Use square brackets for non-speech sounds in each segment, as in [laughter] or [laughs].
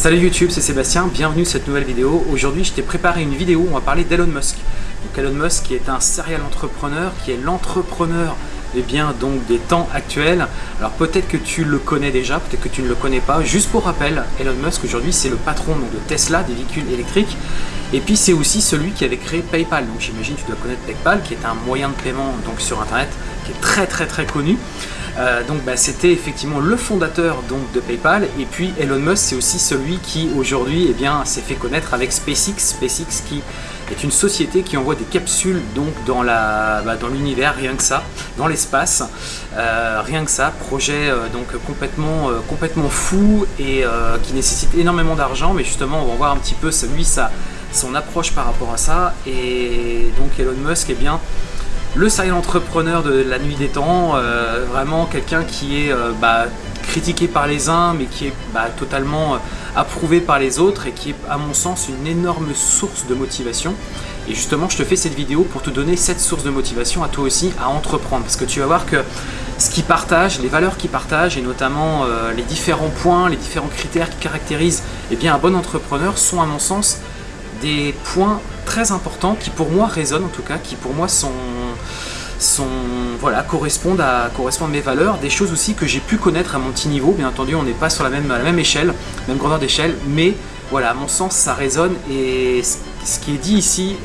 Salut YouTube, c'est Sébastien, bienvenue sur cette nouvelle vidéo. Aujourd'hui, je t'ai préparé une vidéo où on va parler d'Elon Musk. Donc Elon Musk qui est un serial entrepreneur, qui est l'entrepreneur eh bien, donc, des temps actuels. Alors peut-être que tu le connais déjà, peut-être que tu ne le connais pas. Juste pour rappel, Elon Musk aujourd'hui c'est le patron de Tesla, des véhicules électriques. Et puis c'est aussi celui qui avait créé PayPal. Donc j'imagine tu dois connaître PayPal, qui est un moyen de paiement donc, sur Internet, qui est très très très connu. Euh, donc bah, c'était effectivement le fondateur donc, de PayPal. Et puis Elon Musk c'est aussi celui qui aujourd'hui eh bien s'est fait connaître avec SpaceX, SpaceX qui est une société qui envoie des capsules donc dans bah, l'univers rien que ça, dans l'espace, euh, rien que ça, projet euh, donc complètement fou et qui nécessite énormément d'argent. Mais justement on va voir un petit peu lui son approche par rapport à ça. Et donc Elon Musk eh bien le serial entrepreneur de la nuit des temps, euh, vraiment quelqu'un qui est euh, bah, critiqué par les uns mais qui est bah, totalement euh, approuvé par les autres et qui est à mon sens une énorme source de motivation. Et justement je te fais cette vidéo pour te donner cette source de motivation à toi aussi à entreprendre parce que tu vas voir que ce qu'il partage, les valeurs qu'il partage et notamment les différents points, les différents critères qui caractérisent eh bien, un bon entrepreneur sont à mon sens des points très importants qui pour moi résonnent en tout cas, qui pour moi sont, voilà, correspondent, à, correspondent mes valeurs, des choses aussi que j'ai pu connaître à mon petit niveau, bien entendu on n'est pas sur la même, la même échelle, même grandeur d'échelle, mais voilà, à mon sens ça résonne et ce qui est dit ici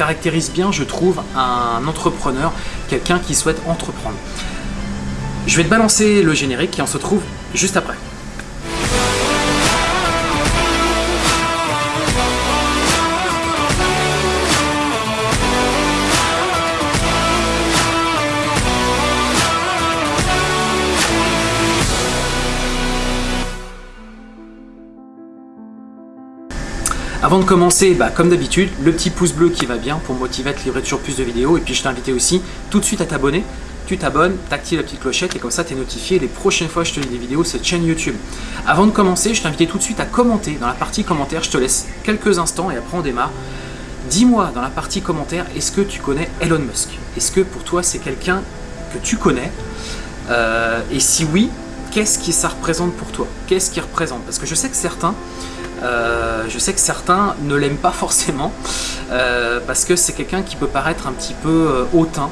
caractérise bien, je trouve, un entrepreneur, quelqu'un qui souhaite entreprendre. Je vais te balancer le générique et on se retrouve juste après. Avant de commencer, bah, comme d'habitude, le petit pouce bleu qui va bien pour motiver à te livrer toujours plus de vidéos. Et puis je t'invite aussi tout de suite à t'abonner. Tu t'abonnes, t'actives la petite clochette et comme ça tu es notifié les prochaines fois que je te lis des vidéos cette chaîne YouTube. Avant de commencer, je t'invite tout de suite à commenter. Dans la partie commentaires, je te laisse quelques instants et après on démarre. Dis-moi dans la partie commentaires, est-ce que tu connais Elon Musk? Est-ce que pour toi c'est quelqu'un que tu connais? Euh, Et si oui, qu'est-ce que ça représente pour toi? Qu'est-ce qu'il représente? Parce que je sais que certains euh, je sais que certains ne l'aiment pas forcément euh, parce que c'est quelqu'un qui peut paraître un petit peu euh, hautain,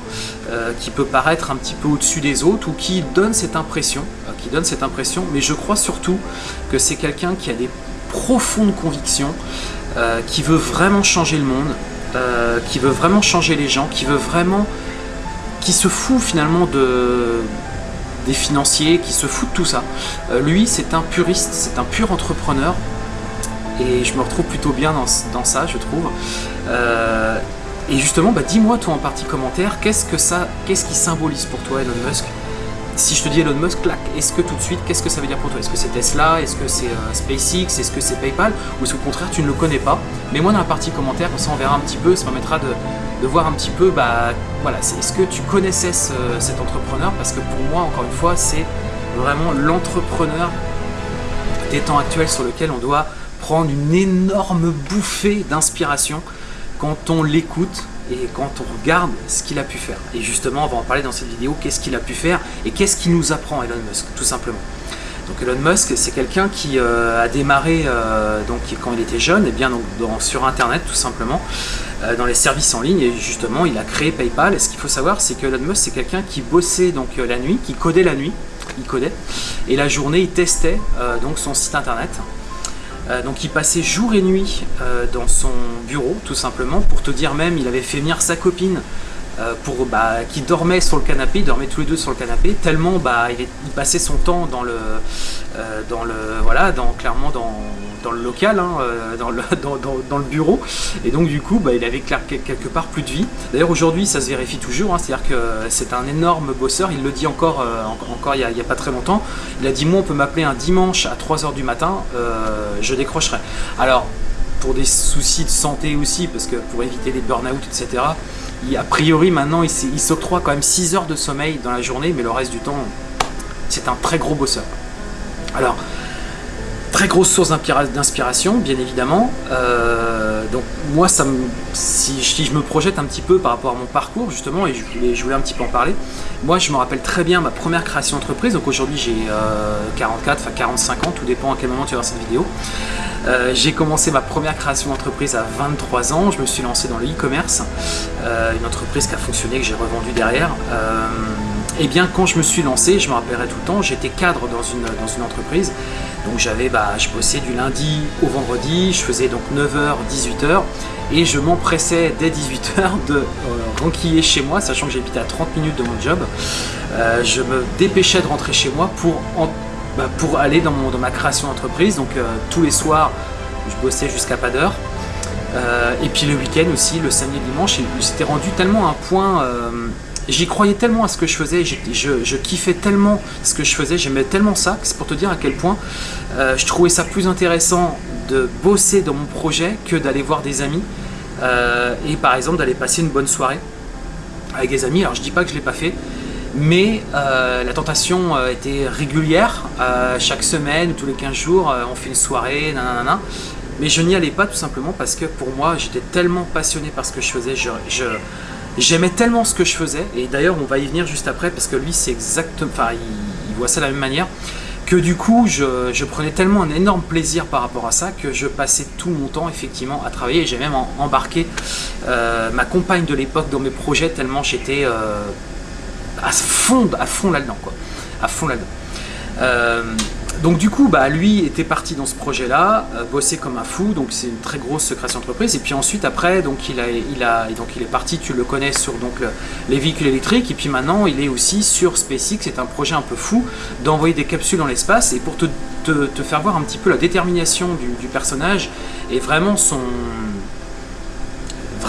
qui peut paraître un petit peu au-dessus des autres ou qui donne cette impression, qui donne cette impression. Mais je crois surtout que c'est quelqu'un qui a des profondes convictions, qui veut vraiment changer le monde, qui veut vraiment changer les gens, qui veut vraiment, qui se fout finalement de des financiers, qui se fout de tout ça. lui, c'est un puriste, c'est un pur entrepreneur, et je me retrouve plutôt bien dans, ça, je trouve. Euh, et justement, bah, dis-moi toi en partie commentaire, qu'est-ce que ça, qu'est-ce qui symbolise pour toi Elon Musk? Si je te dis Elon Musk, clac, est-ce que tout de suite, qu'est-ce que ça veut dire pour toi? Est-ce que c'est Tesla? Est-ce que c'est euh, SpaceX? Est-ce que c'est PayPal? Ou est-ce qu'au contraire, tu ne le connais pas? Mais moi, dans la partie commentaire, comme ça, on verra un petit peu, ça permettra de, voir un petit peu, bah, voilà, est-ce que tu connaissais cet entrepreneur? Parce que pour moi, encore une fois, c'est vraiment l'entrepreneur des temps actuels sur lequel on doit prendre une énorme bouffée d'inspiration quand on l'écoute et quand on regarde ce qu'il a pu faire. Et justement, on va en parler dans cette vidéo, qu'est-ce qu'il a pu faire et qu'est-ce qu'il nous apprend Elon Musk, tout simplement. Donc Elon Musk, c'est quelqu'un qui euh, a démarré euh, donc, quand il était jeune, et bien donc, sur Internet tout simplement, euh, dans les services en ligne, et justement il a créé PayPal. Et ce qu'il faut savoir, c'est que Elon Musk, c'est quelqu'un qui bossait donc la nuit, qui codait la nuit, il codait, et la journée il testait donc son site Internet. Euh, donc il passait jour et nuit euh, dans son bureau tout simplement. Pour te dire même il avait fait venir sa copine euh, pour, bah, qui dormait sur le canapé, ils dormaient tous les deux sur le canapé, tellement bah, il, passait son temps dans le, dans le voilà, dans, clairement dans, dans le local, hein, dans, le, [laughs] dans, le bureau, et donc du coup bah, il avait quelque part plus de vie. D'ailleurs aujourd'hui ça se vérifie toujours, hein, c'est-à-dire que c'est un énorme bosseur, il le dit encore, encore il n'y a, pas très longtemps, il a dit moi on peut m'appeler un dimanche à 3h du matin, je décrocherai. Alors pour des soucis de santé aussi, parce que pour éviter les burn-out, etc., a priori maintenant il s'octroie quand même 6 heures de sommeil dans la journée, mais le reste du temps, c'est un très gros bosseur. Alors, Très grosse source d'inspiration, bien évidemment. Euh, donc moi, ça me, si, je me projette un petit peu par rapport à mon parcours, justement, et je voulais, un petit peu en parler, moi, je me rappelle très bien ma première création d'entreprise. Donc aujourd'hui, j'ai 44, enfin 45 ans, tout dépend à quel moment tu vas voir cette vidéo. Euh, j'ai commencé ma première création d'entreprise à 23 ans. Je me suis lancé dans le e-commerce, euh, une entreprise qui a fonctionné, que j'ai revendu derrière. et eh bien, quand je me suis lancé, je me rappellerai tout le temps, j'étais cadre dans dans une entreprise. Donc j'avais, bah, je bossais du lundi au vendredi, je faisais donc 9h, 18h et je m'empressais dès 18h de euh, renquiller chez moi, sachant que j'habitais à 30 minutes de mon job. Euh, je me dépêchais de rentrer chez moi pour, bah, pour aller dans, mon, dans ma création d'entreprise. Donc euh, tous les soirs, je bossais jusqu'à pas d'heure. et puis le week-end aussi, le samedi et dimanche, c'était rendu tellement un point j'y croyais tellement à ce que je faisais, je, kiffais tellement ce que je faisais, j'aimais tellement ça, c'est pour te dire à quel point euh, je trouvais ça plus intéressant de bosser dans mon projet que d'aller voir des amis euh, et par exemple d'aller passer une bonne soirée avec des amis. Alors je dis pas que je l'ai pas fait, mais euh, la tentation était régulière, chaque semaine, tous les 15 jours, on fait une soirée, nanana. Mais je n'y allais pas tout simplement parce que pour moi, j'étais tellement passionné par ce que je faisais, je J'aimais tellement ce que je faisais, et d'ailleurs on va y venir juste après parce que lui c'est exactement, enfin il, voit ça de la même manière, que du coup je, prenais tellement un énorme plaisir par rapport à ça que je passais tout mon temps effectivement à travailler j'ai même embarqué euh, ma compagne de l'époque dans mes projets tellement j'étais euh, à fond, à fond là-dedans quoi, à fond là-dedans. Donc du coup, bah, lui était parti dans ce projet-là, euh, bossé comme un fou, donc c'est une très grosse création d'entreprise. Et puis ensuite, après, donc il, donc il est parti, tu le connais, sur donc, les véhicules électriques. Et puis maintenant, il est aussi sur SpaceX, c'est un projet un peu fou d'envoyer des capsules dans l'espace. Et pour te, faire voir un petit peu la détermination du personnage et vraiment son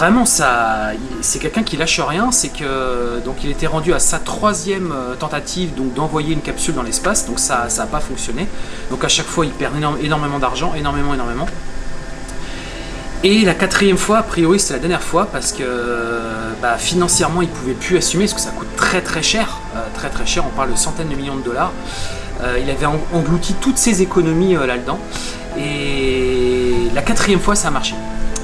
vraiment ça c'est quelqu'un qui lâche rien c'est que donc il était rendu à sa troisième euh, tentative donc d'envoyer une capsule dans l'espace donc ça ça n'a pas fonctionné. Donc à chaque fois il perd énormément d'argent énormément énormément. Et la quatrième fois a priori c'est la dernière fois parce que bah, financièrement il pouvait plus assumer parce que ça coûte très très cher euh, très très cher. On parle de centaines de millions de dollars. Euh, il avait englouti toutes ses économies là-dedans. Et la quatrième fois ça a marché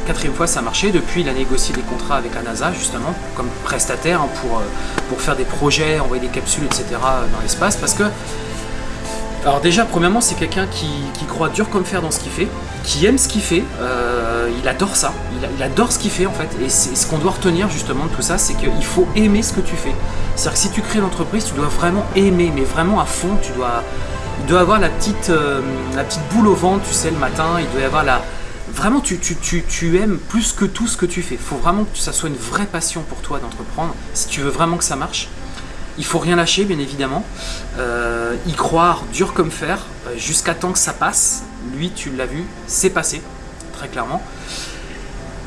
quatrième fois ça a marché, depuis il a négocié des contrats avec la NASA justement comme prestataire hein, pour, euh, pour faire des projets, envoyer des capsules etc dans l'espace. Parce que alors déjà premièrement c'est quelqu'un qui, croit dur comme fer dans ce qu'il fait, qui aime ce qu'il fait, euh, il adore ça, il, adore ce qu'il fait en fait. Et ce qu'on doit retenir justement de tout ça c'est qu'il faut aimer ce que tu fais. C'est-à-dire que si tu crées l'entreprise tu dois vraiment aimer mais vraiment à fond, tu dois, il doit avoir la petite, euh, la petite boule au ventre tu sais le matin, il doit y avoir la, vraiment tu, tu, aimes plus que tout ce que tu fais. Il faut vraiment que ça soit une vraie passion pour toi d'entreprendre. Si tu veux vraiment que ça marche, il faut rien lâcher bien évidemment. Euh, y croire dur comme fer euh, jusqu'à temps que ça passe. Lui tu l'as vu, c'est passé très clairement.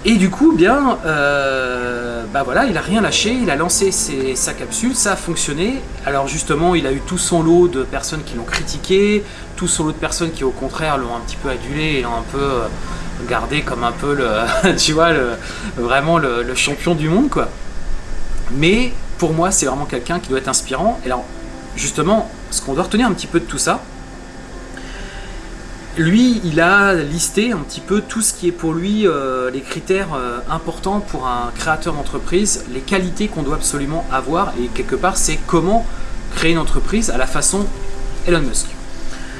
Et du coup, bien, euh, bah voilà, il a rien lâché, il a lancé sa capsule, ça a fonctionné. Alors justement, il a eu tout son lot de personnes qui l'ont critiqué, tout son lot de personnes qui au contraire l'ont un petit peu adulé et l'ont un peu gardé comme un peu le, [laughs] tu vois, le, vraiment le, champion du monde, quoi. Mais pour moi, c'est vraiment quelqu'un qui doit être inspirant. Et alors, justement, ce qu'on doit retenir un petit peu de tout ça, lui, il a listé un petit peu tout ce qui est pour lui euh, les critères euh, importants pour un créateur d'entreprise, les qualités qu'on doit absolument avoir, et quelque part, c'est comment créer une entreprise à la façon Elon Musk.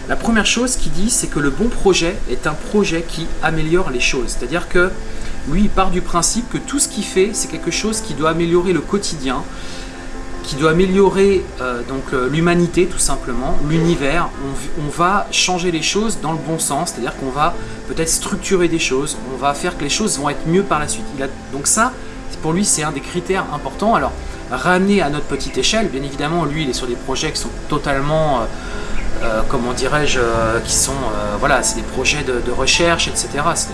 La première chose qu'il dit, c'est que le bon projet est un projet qui améliore les choses. C'est-à-dire que lui, il part du principe que tout ce qu'il fait, c'est quelque chose qui doit améliorer le quotidien, qui doit améliorer euh, euh, l'humanité tout simplement, l'univers. On, va changer les choses dans le bon sens, c'est-à-dire qu'on va peut-être structurer des choses, on va faire que les choses vont être mieux par la suite. donc ça, pour lui, c'est un des critères importants. Alors, ramener à notre petite échelle, bien évidemment, lui, il est sur des projets qui sont totalement... Euh, euh, comment dirais-je, euh, qui sont, euh, voilà, c'est des projets de, recherche, etc.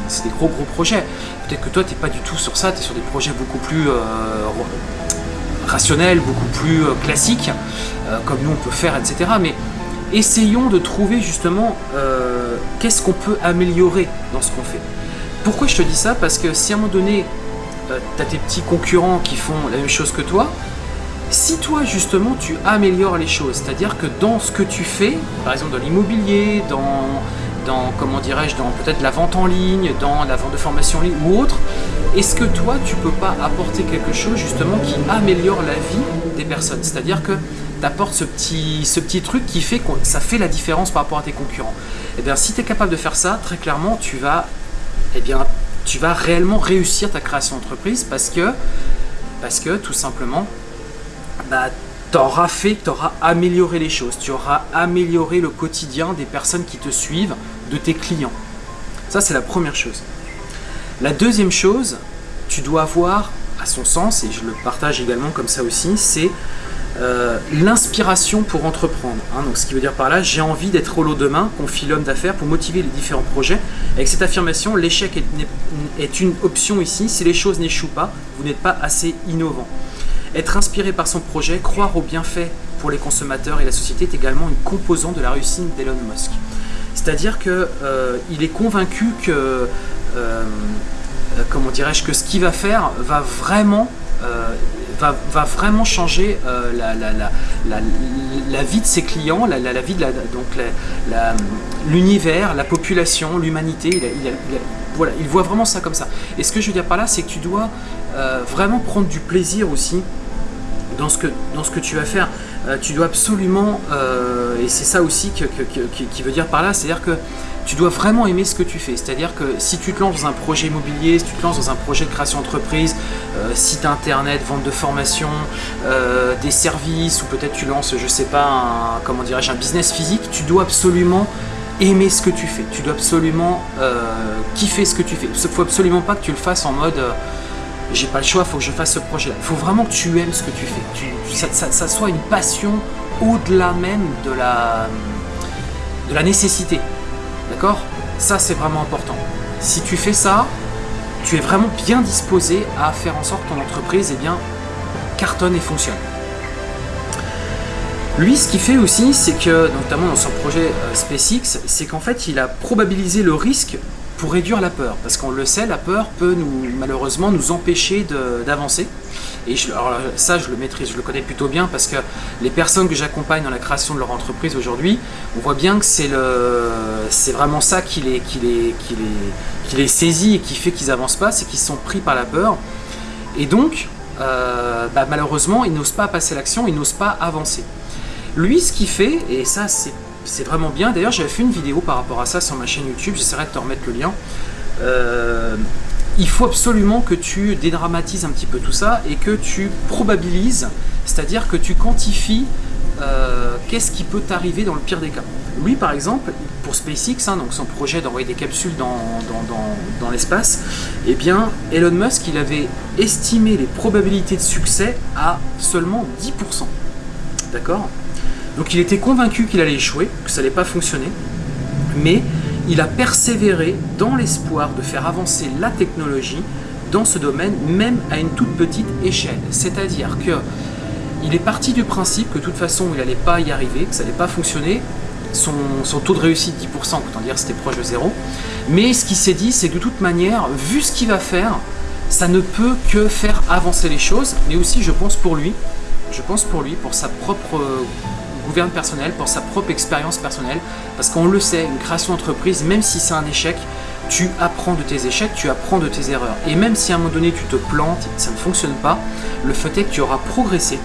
C'est des, gros gros projets. Peut-être que toi, tu n'es pas du tout sur ça, tu es sur des projets beaucoup plus rationnels, beaucoup plus classiques, comme nous on peut faire, etc. Mais essayons de trouver justement qu'est-ce qu'on peut améliorer dans ce qu'on fait. Pourquoi je te dis ça? Parce que si à un moment donné, tu as tes petits concurrents qui font la même chose que toi, si toi justement tu améliores les choses, c'est-à-dire que dans ce que tu fais, par exemple dans l'immobilier, dans, comment dirais-je, dans peut-être la vente en ligne, dans la vente de formation en ligne ou autre, est-ce que toi, tu peux pas apporter quelque chose justement qui améliore la vie des personnes? C'est-à-dire que tu apportes ce petit, ce petit truc qui fait que ça fait la différence par rapport à tes concurrents. Et eh bien, si tu es capable de faire ça, très clairement, tu vas, eh bien, tu vas réellement réussir ta création d'entreprise parce que, parce que tout simplement, bah, tu auras fait, tu auras amélioré les choses, tu auras amélioré le quotidien des personnes qui te suivent, de tes clients. Ça, c'est la première chose. La deuxième chose, tu dois avoir, à son sens, et je le partage également comme ça aussi, c'est euh, l'inspiration pour entreprendre. Hein. donc, ce qui veut dire par là, j'ai envie d'être au lot demain, confie l'homme d'affaires pour motiver les différents projets. Avec cette affirmation, l'échec est, est, une option ici. Si les choses n'échouent pas, vous n'êtes pas assez innovant. Être inspiré par son projet, croire aux bienfaits pour les consommateurs et la société est également une composante de la réussite d'Elon Musk. C'est-à-dire qu'il euh, est convaincu que, euh, euh, comment dirais-je, que ce qu'il va faire va vraiment, va, vraiment changer la, la, vie de ses clients, la, vie de l'univers, la, population, l'humanité. Il, voilà, il voit vraiment ça comme ça. Et ce que je veux dire par là, c'est que tu dois vraiment prendre du plaisir aussi dans ce que, dans ce que tu vas faire. Euh, tu dois absolument, euh, et c'est ça aussi que, qui veut dire par là, c'est-à-dire que tu dois vraiment aimer ce que tu fais. C'est-à-dire que si tu te lances dans un projet immobilier, si tu te lances dans un projet de création d'entreprise, euh, site internet, vente de formation, des services, ou peut-être tu lances, je sais pas, comment dirais-je, un business physique, tu dois absolument aimer ce que tu fais. Tu dois absolument kiffer ce que tu fais. Il ne faut absolument pas que tu le fasses en mode j'ai pas le choix, faut que je fasse ce projet-là. Il faut vraiment que tu aimes ce que tu fais, ça, soit une passion au-delà même de la, de la nécessité. D'accord? Ça, c'est vraiment important. Si tu fais ça, tu es vraiment bien disposé à faire en sorte que ton entreprise eh bien, cartonne et fonctionne. Lui, ce qu'il fait aussi, c'est que, notamment dans son projet euh, SpaceX, c'est qu'en fait, il a probabilisé le risque pour réduire la peur. Parce qu'on le sait, la peur peut nous, malheureusement nous empêcher d'avancer. Et alors ça, je le maîtrise, je le connais plutôt bien parce que les personnes que j'accompagne dans la création de leur entreprise aujourd'hui, on voit bien que c'est vraiment ça qui les, qui, les, qui, les, qui les saisit et qui fait qu'ils avancent pas, c'est qu'ils sont pris par la peur. Et donc, euh, bah, malheureusement, ils n'osent pas passer l'action, ils n'osent pas avancer. Lui, ce qu'il fait, et ça c'est c'est vraiment bien. D'ailleurs, j'avais fait une vidéo par rapport à ça sur ma chaîne YouTube, j'essaierai de te remettre le lien. Euh, il faut absolument que tu dédramatises un petit peu tout ça et que tu probabilises, c'est-à-dire que tu quantifies euh, qu'est-ce qui peut t'arriver dans le pire des cas. Lui, par exemple, pour SpaceX, hein, donc son projet d'envoyer des capsules dans, dans l'espace, eh bien, Elon Musk, il avait estimé les probabilités de succès à seulement 10%. D'accord? Donc il était convaincu qu'il allait échouer, que ça n'allait pas fonctionner, mais il a persévéré dans l'espoir de faire avancer la technologie dans ce domaine, même à une toute petite échelle. C'est-à-dire que il est parti du principe que de toute façon il n'allait pas y arriver, que ça n'allait pas fonctionner, son, taux de réussite 10%, autant dire c'était proche de zéro. Mais ce qu'il s'est dit, c'est que de toute manière, vu ce qu'il va faire, ça ne peut que faire avancer les choses, mais aussi je pense pour lui, je pense pour lui, pour sa propre gouverne personnel, pour sa propre expérience personnelle, parce qu'on le sait, une création d'entreprise, même si c'est un échec, tu apprends de tes échecs, tu apprends de tes erreurs. Et même si à un moment donné tu te plantes, ça ne fonctionne pas, le fait est que tu auras progressé.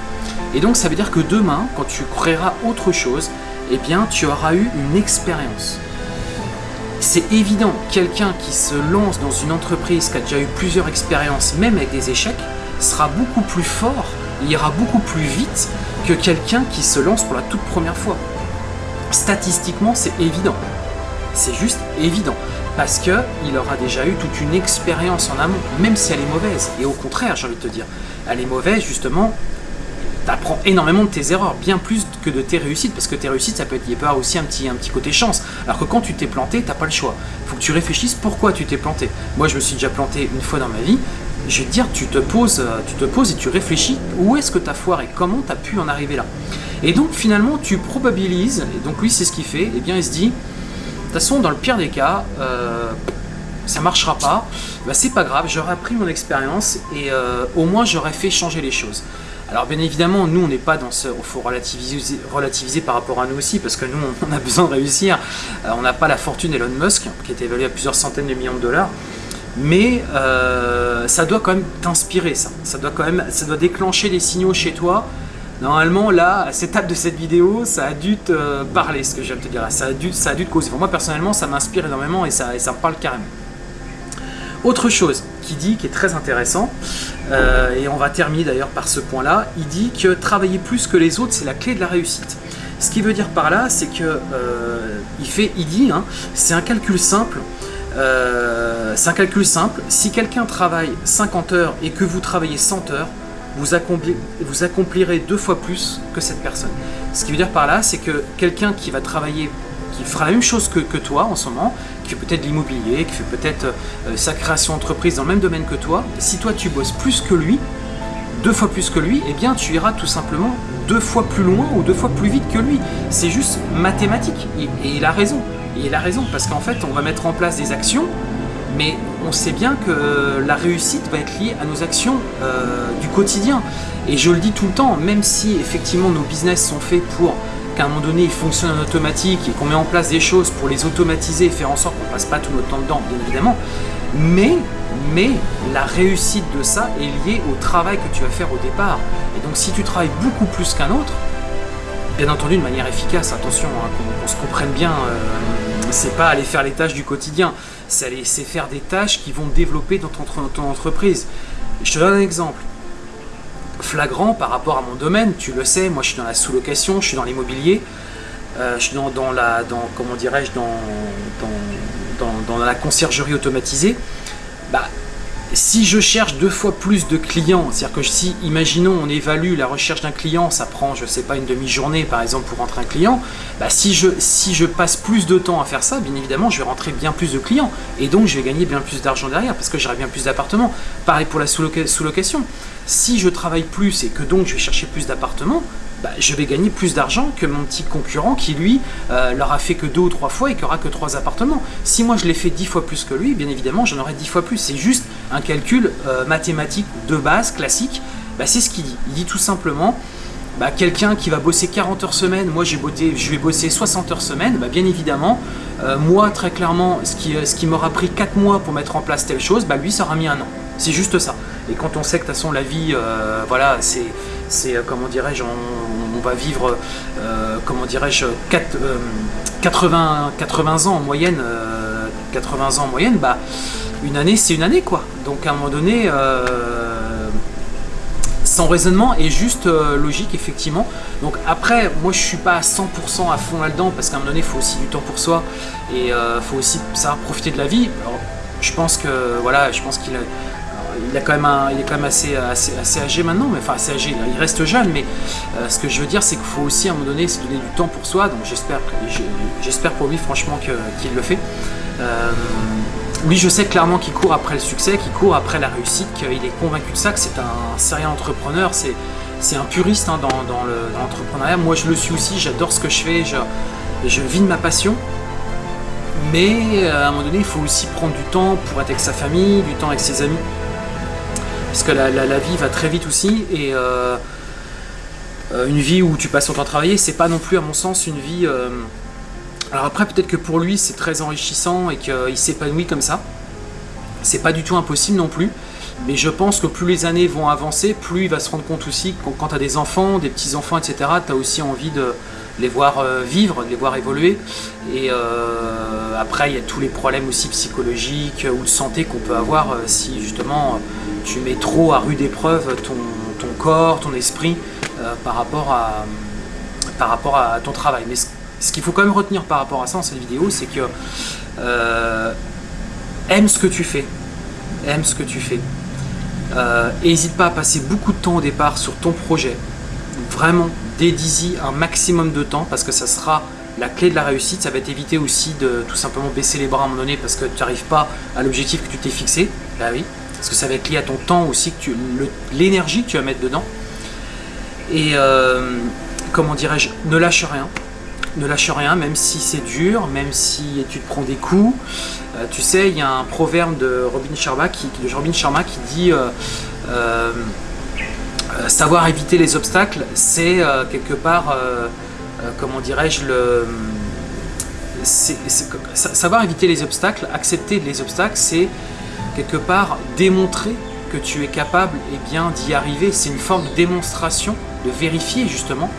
Et donc ça veut dire que demain, quand tu créeras autre chose, eh bien tu auras eu une expérience. C'est évident, quelqu'un qui se lance dans une entreprise qui a déjà eu plusieurs expériences, même avec des échecs, sera beaucoup plus fort, il ira beaucoup plus vite que quelqu'un qui se lance pour la toute première fois. Statistiquement, c'est évident. C'est juste évident. Parce qu'il aura déjà eu toute une expérience en amont, même si elle est mauvaise. Et au contraire, j'ai envie de te dire, elle est mauvaise justement, tu apprends énormément de tes erreurs, bien plus que de tes réussites, parce que tes réussites, ça peut être, il peut avoir aussi un petit, un petit côté chance. Alors que quand tu t'es planté, t'as pas le choix. Faut que tu réfléchisses pourquoi tu t'es planté. Moi, je me suis déjà planté une fois dans ma vie, je vais dire, tu te poses, euh, tu te poses et tu réfléchis où est-ce que tu as foiré, comment tu as pu en arriver là? Et donc finalement, tu probabilises, et donc lui c'est ce qu'il fait, et eh bien il se dit, de toute façon dans le pire des cas, euh, ça marchera pas, bah, c'est pas grave, j'aurais appris mon expérience et euh, au moins j'aurais fait changer les choses. Alors bien évidemment, nous on n'est pas dans ce... Il faut relativiser, relativiser par rapport à nous aussi, parce que nous on a besoin de réussir. Euh, on n'a pas la fortune Elon Musk, qui est évaluée à plusieurs centaines de millions de dollars. Mais euh, ça doit quand même t'inspirer ça. Ça doit quand même, ça doit déclencher des signaux chez toi. Normalement, là, à cette étape de cette vidéo, ça a dû te parler, ce que je viens de te dire. Ça a dû, ça a dû te causer. Pour moi, personnellement, ça m'inspire énormément et ça, et ça me parle carrément. Autre chose qui dit, qui est très intéressant, euh, et on va terminer d'ailleurs par ce point-là, il dit que travailler plus que les autres, c'est la clé de la réussite. Ce qui veut dire par là, c'est que euh, il fait, il dit, hein, c'est un calcul simple. Euh, c'est un calcul simple. Si quelqu'un travaille 50 heures et que vous travaillez 100 heures, vous, accomplirez deux fois plus que cette personne. Ce qui veut dire par là, c'est que quelqu'un qui va travailler qui fera la même chose que, toi en ce moment, qui fait peut-être l'immobilier, qui fait peut-être euh, sa création d'entreprise dans le même domaine que toi, si toi tu bosses plus que lui, deux fois plus que lui, eh bien tu iras tout simplement deux fois plus loin ou deux fois plus vite que lui. C'est juste mathématique. Et, il a raison. Et il a raison, parce qu'en fait, on va mettre en place des actions, mais on sait bien que la réussite va être liée à nos actions euh, du quotidien. Et je le dis tout le temps, même si effectivement nos business sont faits pour qu'à un moment donné ils fonctionnent en automatique et qu'on met en place des choses pour les automatiser et faire en sorte qu'on passe pas tout notre temps dedans, bien évidemment. Mais, mais la réussite de ça est liée au travail que tu vas faire au départ. Et donc si tu travailles beaucoup plus qu'un autre, bien entendu de manière efficace, attention, hein, qu'on se comprenne bien, euh, c'est pas aller faire les tâches du quotidien, c'est faire des tâches qui vont développer dans ton entreprise. Je te donne un exemple flagrant par rapport à mon domaine. Tu le sais, moi je suis dans la sous-location, je suis dans l'immobilier, euh, je suis dans, la, comment dirais-je, la conciergerie automatisée. Bah, si je cherche deux fois plus de clients, c'est-à-dire que si, imaginons, on évalue la recherche d'un client, ça prend, je sais pas, une demi-journée par exemple pour rentrer un client, bah si, je, si je passe plus de temps à faire ça, bien évidemment, je vais rentrer bien plus de clients et donc je vais gagner bien plus d'argent derrière parce que j'aurai bien plus d'appartements. Pareil pour la sous-location. Si je travaille plus et que donc je vais chercher plus d'appartements, bah, je vais gagner plus d'argent que mon petit concurrent qui lui euh, leur a fait que deux ou trois fois et qui aura que trois appartements. Si moi je l'ai fait dix fois plus que lui, bien évidemment j'en aurai dix fois plus. C'est juste un calcul euh, mathématique de base, classique. Bah, c'est ce qu'il dit. Il dit tout simplement, bah, quelqu'un qui va bosser 40 heures semaine, moi je vais bosser 60 heures semaine, bien évidemment, euh, moi très clairement, ce qui, qui m'aura pris 4 mois pour mettre en place telle chose, lui ça aura mis un an. C'est juste ça. Et quand on sait que de toute façon la vie, voilà, c'est c'est, euh, comment dirais-je, on, va vivre, euh, comment dirais-je, 80, 80 euh, ans en moyenne, 80 ans en moyenne, bah, une année, c'est une année, quoi. Donc, à un moment donné, son raisonnement est juste logique, effectivement. Donc, après, moi, je suis pas à 100% à fond là-dedans, parce qu'à un moment donné, il faut aussi du temps pour soi, et il faut aussi savoir profiter de la vie. je pense que, voilà, je pense qu'il a il, est quand même assez, âgé maintenant, mais enfin assez âgé, il reste jeune, mais euh, ce que je veux dire c'est qu'il faut aussi à un moment donné se donner du temps pour soi, donc j'espère j'espère pour lui franchement qu'il le fait. Euh, lui je sais clairement qu'il court après le succès, qu'il court après la réussite, qu'il est convaincu de ça, que c'est un sérieux entrepreneur, c'est un puriste hein, dans, l'entrepreneuriat. Moi je le suis aussi, j'adore ce que je fais, je, je vis de ma passion. Mais euh, à un moment donné, il faut aussi prendre du temps pour être avec sa famille, du temps avec ses amis parce que la, vie va très vite aussi et euh, euh, une vie où tu passes ton temps à travailler, c'est pas non plus à mon sens une vie... Euh, alors après peut-être que pour lui c'est très enrichissant et qu'il s'épanouit comme ça, c'est pas du tout impossible non plus, mais je pense que plus les années vont avancer, plus il va se rendre compte aussi que quand tu as des enfants, des petits-enfants, etc., tu as aussi envie de les voir vivre, de les voir évoluer. Et après, il y a tous les problèmes aussi psychologiques ou de santé qu'on peut avoir si justement tu mets trop à rude épreuve ton, corps, ton esprit euh, par, rapport à, ton travail. Mais ce, qu'il faut quand même retenir par rapport à ça dans cette vidéo, c'est que euh, aime ce que tu fais. Aime ce que tu fais. Euh, n'hésite pas à passer beaucoup de temps au départ sur ton projet. Vraiment, dédie un maximum de temps parce que ça sera la clé de la réussite. Ça va t'éviter aussi de tout simplement baisser les bras à un moment donné parce que tu n'arrives pas à l'objectif que tu t'es fixé. Bah oui, parce que ça va être lié à ton temps aussi, l'énergie que tu vas mettre dedans. Et euh, comment dirais-je, ne lâche rien. Ne lâche rien, même si c'est dur, même si tu te prends des coups. Euh, tu sais, il y a un proverbe de Robin Sharma qui, de Sharma qui dit euh, savoir éviter les obstacles, c'est quelque part, comment dirais-je, le... savoir éviter les obstacles, accepter les obstacles, c'est quelque part démontrer que tu es capable eh bien d'y arriver. C'est une forme de démonstration, de vérifier justement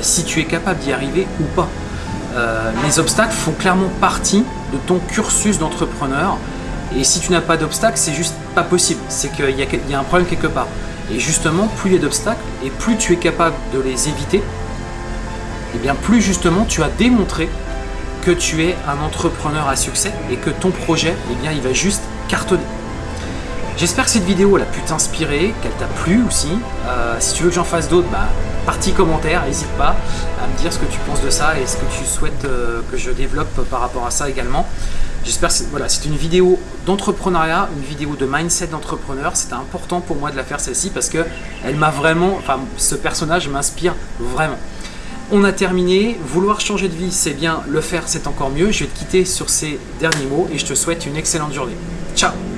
si tu es capable d'y arriver ou pas. les obstacles font clairement partie de ton cursus d'entrepreneur et si tu n'as pas d'obstacles, c'est juste pas possible. C'est qu'il y, y, a un problème quelque part. Et justement, plus il y a d'obstacles et plus tu es capable de les éviter, et eh bien plus justement tu as démontré que tu es un entrepreneur à succès et que ton projet, eh bien, il va juste cartonner. J'espère que cette vidéo a pu t'inspirer, qu'elle t'a plu aussi. Euh, si tu veux que j'en fasse d'autres, bah, partie commentaire, n'hésite pas à me dire ce que tu penses de ça et ce que tu souhaites euh, que je développe par rapport à ça également. J'espère que c'est une vidéo d'entrepreneuriat, une vidéo de mindset d'entrepreneur. C'était important pour moi de la faire celle-ci parce que elle m'a vraiment, enfin ce personnage m'inspire vraiment. On a terminé. Vouloir changer de vie, c'est bien. Le faire, c'est encore mieux. Je vais te quitter sur ces derniers mots et je te souhaite une excellente journée. Chao.